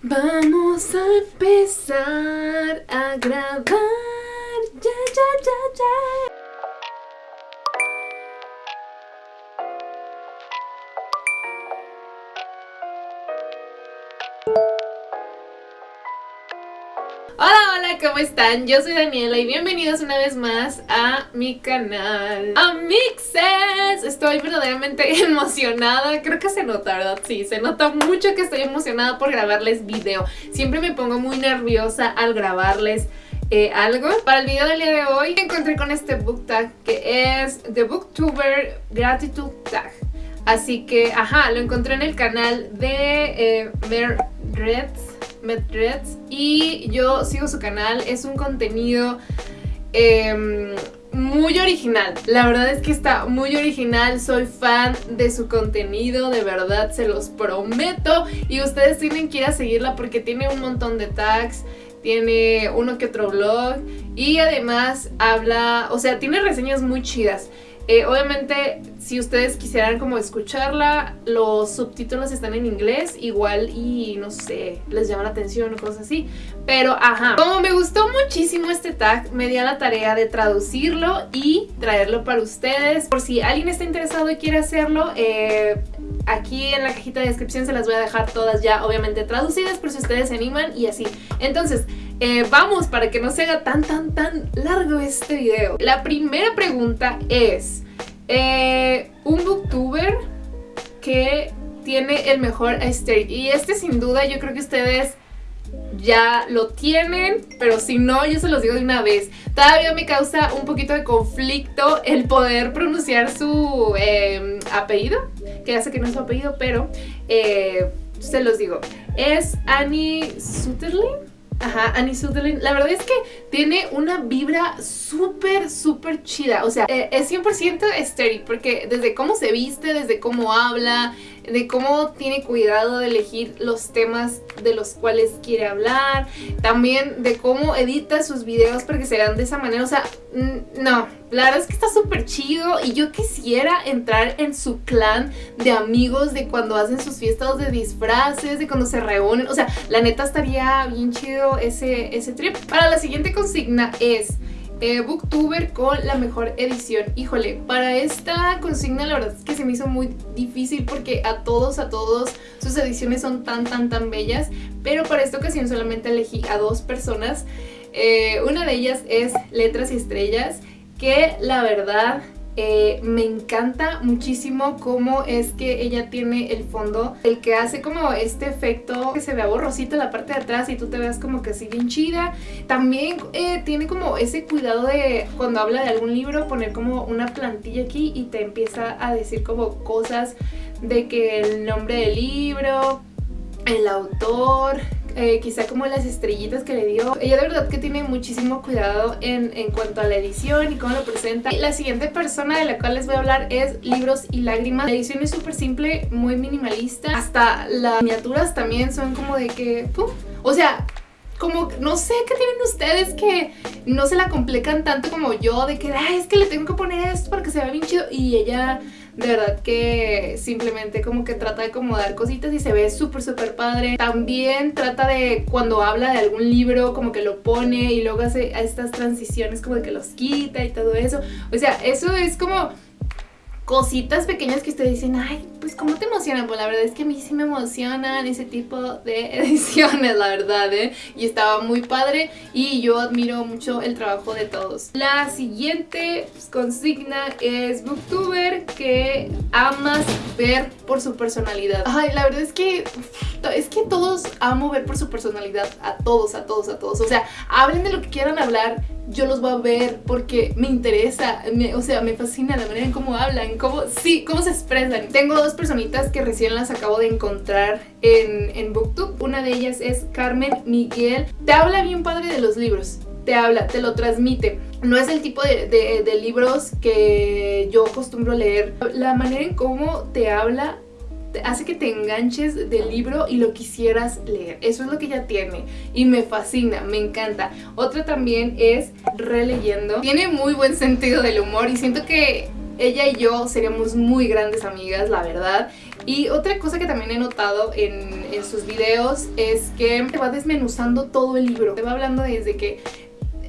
Vamos a empezar a grabar. Ya, ya, ya, ya. Hola, ¿cómo están? Yo soy Daniela y bienvenidos una vez más a mi canal Amixes. Estoy verdaderamente emocionada, creo que se nota, ¿verdad? Sí, se nota mucho que estoy emocionada por grabarles video. Siempre me pongo muy nerviosa al grabarles eh, algo. Para el video del día de hoy me encontré con este book tag que es The Booktuber Gratitude Tag. Así que, ajá, lo encontré en el canal de eh, Reds Medreds y yo sigo su canal, es un contenido em, muy original, la verdad es que está muy original, soy fan de su contenido, de verdad se los prometo. Y ustedes tienen que ir a seguirla porque tiene un montón de tags, tiene uno que otro blog y además habla, o sea, tiene reseñas muy chidas. Eh, obviamente, si ustedes quisieran como escucharla, los subtítulos están en inglés, igual y no sé, les llama la atención o cosas así. Pero, ajá, como me gustó muchísimo este tag, me di a la tarea de traducirlo y traerlo para ustedes. Por si alguien está interesado y quiere hacerlo, eh, aquí en la cajita de descripción se las voy a dejar todas ya obviamente traducidas por si ustedes se animan y así. Entonces, eh, vamos, para que no se haga tan, tan, tan largo este video. La primera pregunta es, eh, un booktuber que tiene el mejor aesthetic. Y este sin duda yo creo que ustedes ya lo tienen, pero si no, yo se los digo de una vez. Todavía me causa un poquito de conflicto el poder pronunciar su em, apellido, que ya sé que no es su apellido, pero eh, se los digo. Es Annie Sutherland. Ajá, Annie Sutherland. La verdad es que tiene una vibra súper, súper chida. O sea, eh, es 100% estéril porque desde cómo se viste, desde cómo habla, de cómo tiene cuidado de elegir los temas de los cuales quiere hablar, también de cómo edita sus videos para que se vean de esa manera, o sea, no, la verdad es que está súper chido y yo quisiera entrar en su clan de amigos de cuando hacen sus fiestas de disfraces, de cuando se reúnen, o sea, la neta estaría bien chido ese, ese trip. Para la siguiente consigna es... Eh, Booktuber con la mejor edición. Híjole, para esta consigna la verdad es que se me hizo muy difícil porque a todos, a todos sus ediciones son tan, tan, tan bellas. Pero para esta ocasión solamente elegí a dos personas. Eh, una de ellas es Letras y Estrellas, que la verdad eh, me encanta muchísimo cómo es que ella tiene el fondo, el que hace como este efecto que se vea borrosito la parte de atrás y tú te veas como que así bien chida. También eh, tiene como ese cuidado de cuando habla de algún libro poner como una plantilla aquí y te empieza a decir como cosas de que el nombre del libro, el autor, eh, quizá como las estrellitas que le dio. Ella de verdad que tiene muchísimo cuidado en, en cuanto a la edición y cómo lo presenta. La siguiente persona de la cual les voy a hablar es Libros y Lágrimas. La edición es súper simple, muy minimalista. Hasta las miniaturas también son como de que... O sea, como, no sé qué tienen ustedes que no se la complican tanto como yo, de que, Ay, es que le tengo que poner esto para que se vea bien chido. Y ella de verdad que simplemente como que trata de acomodar cositas y se ve súper súper padre. También trata de cuando habla de algún libro como que lo pone y luego hace estas transiciones como de que los quita y todo eso. O sea, eso es como cositas pequeñas que ustedes dicen, ay, pues ¿cómo te emocionan? Pues la verdad es que a mí sí me emocionan ese tipo de ediciones, la verdad, ¿eh? Y estaba muy padre y yo admiro mucho el trabajo de todos. La siguiente pues, consigna es Booktuber que amas ver por su personalidad. Ay, la verdad es que es que todos amo ver por su personalidad, a todos, a todos, a todos. O sea, hablen de lo que quieran hablar, yo los voy a ver porque me interesa, o sea, me fascina la manera en cómo hablan, cómo, sí, cómo se expresan. Tengo dos personitas que recién las acabo de encontrar en, en Booktube. Una de ellas es Carmen Miguel. Te habla bien padre de los libros, te habla, te lo transmite. No es el tipo de, de libros que yo acostumbro leer. La manera en cómo te habla hace que te enganches del libro y lo quisieras leer. Eso es lo que ella tiene y me fascina, me encanta. Otra también es releyendo. Tiene muy buen sentido del humor y siento que ella y yo seríamos muy grandes amigas, la verdad. Y otra cosa que también he notado en, en sus videos es que te va desmenuzando todo el libro. Te va hablando desde que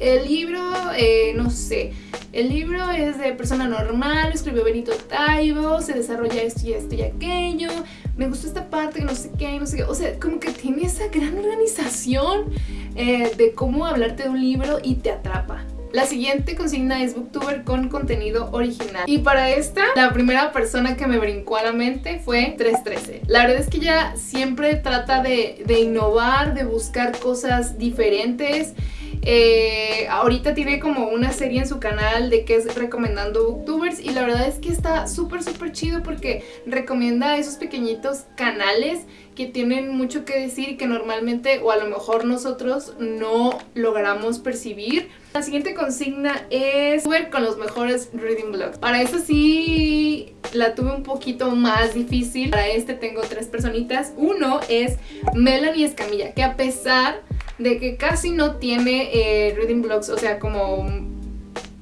el libro, eh, no sé, el libro es de persona normal, escribió Benito Taibo, se desarrolla esto y esto y aquello, me gustó esta parte, no sé qué, no sé qué, o sea, como que tiene esa gran organización eh, de cómo hablarte de un libro y te atrapa. La siguiente consigna es Booktuber con contenido original. Y para esta, la primera persona que me brincó a la mente fue 313. La verdad es que ella siempre trata de, de innovar, de buscar cosas diferentes eh, ahorita tiene como una serie en su canal de que es recomendando booktubers y la verdad es que está súper súper chido porque recomienda esos pequeñitos canales que tienen mucho que decir y que normalmente o a lo mejor nosotros no logramos percibir. La siguiente consigna es ver con los mejores reading blogs. Para eso sí la tuve un poquito más difícil. Para este tengo tres personitas. Uno es Melanie Escamilla, que a pesar de que casi no tiene eh, reading blogs, o sea, como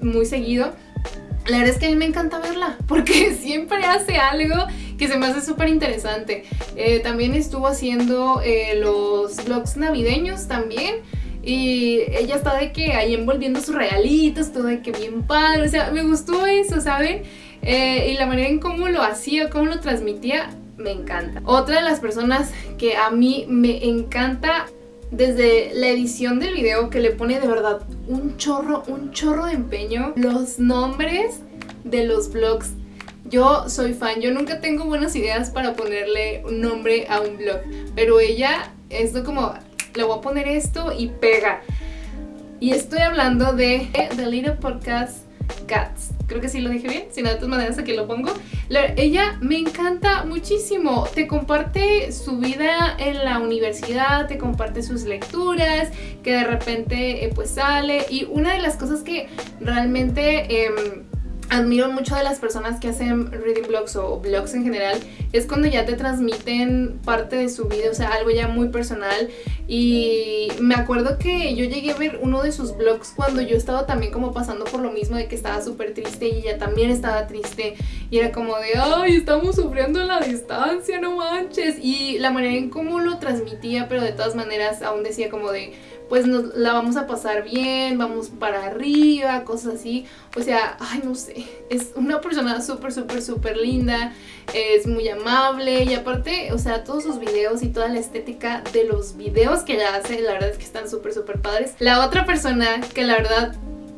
muy seguido. La verdad es que a mí me encanta verla, porque siempre hace algo que se me hace súper interesante. Eh, también estuvo haciendo eh, los vlogs navideños también. Y ella está de que ahí envolviendo sus regalitos, todo de que bien padre. O sea, me gustó eso, ¿saben? y la manera en cómo lo hacía, cómo lo transmitía, me encanta. Otra de las personas que a mí me encanta desde la edición del video que le pone de verdad un chorro, un chorro de empeño, los nombres de los vlogs. Yo soy fan, yo nunca tengo buenas ideas para ponerle un nombre a un vlog, pero ella, esto como, le voy a poner esto y pega. Y estoy hablando de The Little Podcast Cats. Creo que sí lo dije bien, si no de todas maneras aquí lo pongo. ella me encanta muchísimo, te comparte su vida en la universidad, te comparte sus lecturas, que de repente eh, pues sale y una de las cosas que realmente... Em, admiro mucho de las personas que hacen reading blogs o blogs en general es cuando ya te transmiten parte de su vida, o sea, algo ya muy personal. Y me acuerdo que yo llegué a ver uno de sus blogs cuando yo estaba también como pasando por lo mismo de que estaba súper triste y ella también estaba triste. Y era como de, ay, estamos sufriendo la distancia, no manches y la manera en cómo lo transmitía, pero de todas maneras aún decía como de pues nos la vamos a pasar bien, vamos para arriba, cosas así. O sea, ay, no sé, es una persona súper, súper, súper linda, es muy amable y aparte, o sea, todos sus videos y toda la estética de los videos que ella hace, la verdad es que están súper, súper padres. La otra persona que la verdad,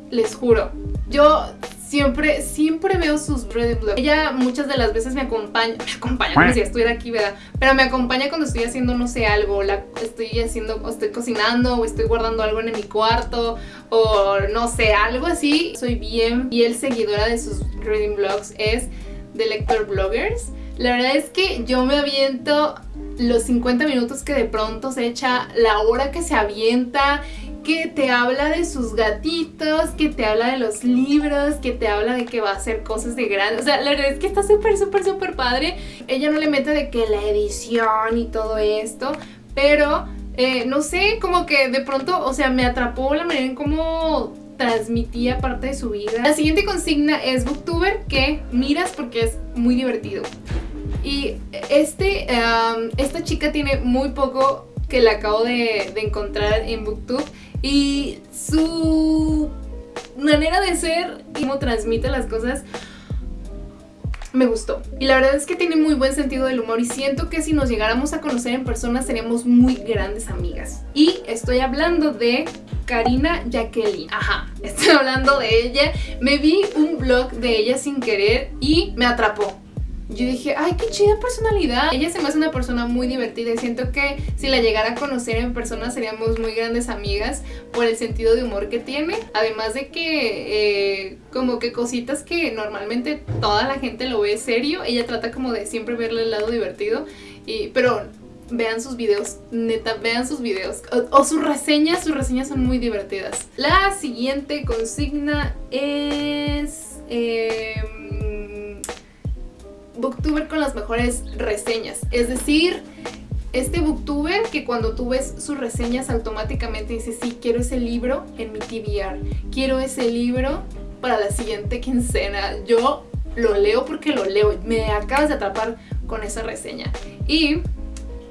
les juro, yo siempre, siempre veo sus reading vlogs. Ella muchas de las veces me acompaña, me acompaña como si estuviera aquí, ¿verdad? Pero me acompaña cuando estoy haciendo, no sé, algo, la, estoy haciendo, o estoy cocinando, o estoy guardando algo en mi cuarto, o no sé, algo así. Soy bien el seguidora de sus reading vlogs, es de Lector Bloggers. La verdad es que yo me aviento los 50 minutos que de pronto se echa, la hora que se avienta que te habla de sus gatitos, que te habla de los libros, que te habla de que va a hacer cosas de grande. O sea, la verdad es que está súper, súper, súper padre. Ella no le mete de que la edición y todo esto, pero eh, no sé, como que de pronto, o sea, me atrapó la manera en cómo transmitía parte de su vida. La siguiente consigna es Booktuber que miras porque es muy divertido. Y este, esta chica tiene muy poco que la acabo de, de encontrar en Booktube y su manera de ser y cómo transmite las cosas me gustó. Y la verdad es que tiene muy buen sentido del humor y siento que si nos llegáramos a conocer en persona seríamos muy grandes amigas. Y estoy hablando de Karina Jacqueline. Ajá, estoy hablando de ella. Me vi un blog de ella sin querer y me atrapó yo dije, ay, qué chida personalidad. Ella se me hace una persona muy divertida y siento que si la llegara a conocer en persona seríamos muy grandes amigas por el sentido de humor que tiene. Además de que eh, como que cositas que normalmente toda la gente lo ve serio, ella trata como de siempre verle el lado divertido. Y, pero vean sus videos, neta, vean sus videos. O, sus reseñas, sus reseñas son muy divertidas. La siguiente consigna es... Em, booktuber con las mejores reseñas. Es decir, este booktuber que cuando tú ves sus reseñas automáticamente dice sí, quiero ese libro en mi TBR, quiero ese libro para la siguiente quincena. Yo lo leo porque lo leo, me acabas de atrapar con esa reseña. Y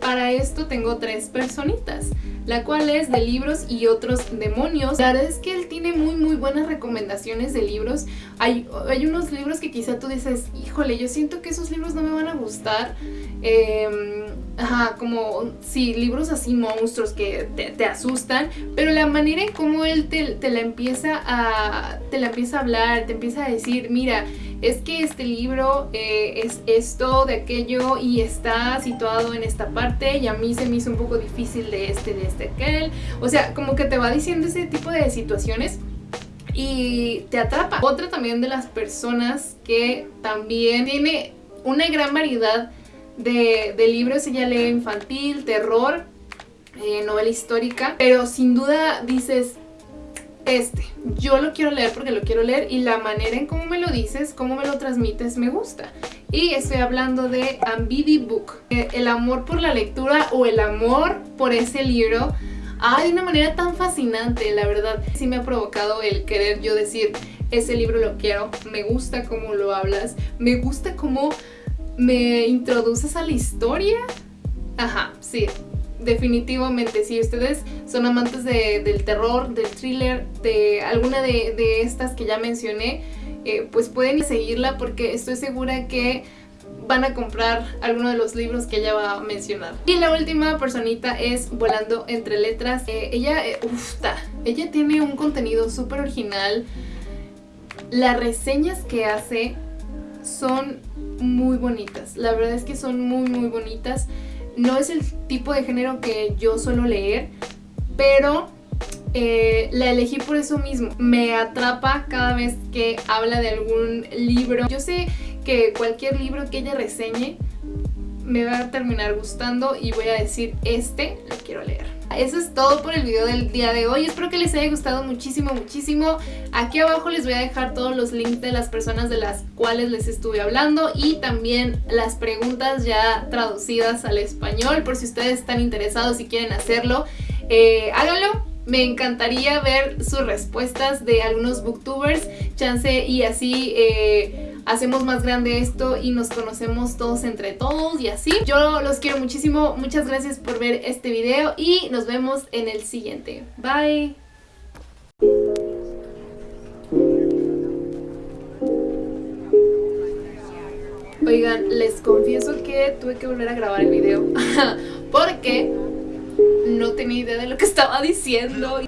para esto tengo tres personitas la cual es de libros y otros demonios. La verdad es que él tiene muy muy buenas recomendaciones de libros. Hay, unos libros que quizá tú dices, híjole, yo siento que esos libros no me van a gustar. Em, ajá, como, sí, libros así monstruos que te, asustan, pero la manera en cómo él te, la empieza a, te la empieza a hablar, te empieza a decir, mira, es que este libro eh, es esto, de aquello y está situado en esta parte y a mí se me hizo un poco difícil de este, de este, aquel. O sea, como que te va diciendo ese tipo de situaciones y te atrapa. Otra también de las personas que también tiene una gran variedad de, libros, ella lee infantil, terror, eh, novela histórica, pero sin duda dices, este, yo lo quiero leer porque lo quiero leer y la manera en cómo me lo dices, cómo me lo transmites, me gusta. Y estoy hablando de Ambidi Book, el amor por la lectura o el amor por ese libro. Ah, de una manera tan fascinante, la verdad. Sí me ha provocado el querer yo decir, ese libro lo quiero, me gusta cómo lo hablas, me gusta cómo me introduces a la historia. Ajá, sí, definitivamente, si ustedes son amantes del terror, del thriller, de alguna de, estas que ya mencioné, eh, pues pueden seguirla porque estoy segura que van a comprar alguno de los libros que ella va a mencionar. Y la última personita es Volando Entre Letras. Eh, ella, eh, ella tiene un contenido súper original. Las reseñas que hace son muy bonitas. La verdad es que son muy muy bonitas. No es el tipo de género que yo suelo leer, pero eh, la elegí por eso mismo. Me atrapa cada vez que habla de algún libro. Yo sé que cualquier libro que ella reseñe me va a terminar gustando y voy a decir, este lo quiero leer. Eso es todo por el video del día de hoy. Espero que les haya gustado muchísimo, muchísimo. Aquí abajo les voy a dejar todos los links de las personas de las cuales les estuve hablando y también las preguntas ya traducidas al español por si ustedes están interesados y quieren hacerlo. Eh, háganlo, me encantaría ver sus respuestas de algunos booktubers, chance y así eh, hacemos más grande esto y nos conocemos todos entre todos y así. Yo los quiero muchísimo, muchas gracias por ver este video y nos vemos en el siguiente. Bye. Oigan, les confieso que tuve que volver a grabar el video porque no tenía idea de lo que estaba diciendo.